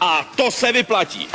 A to se vyplatí.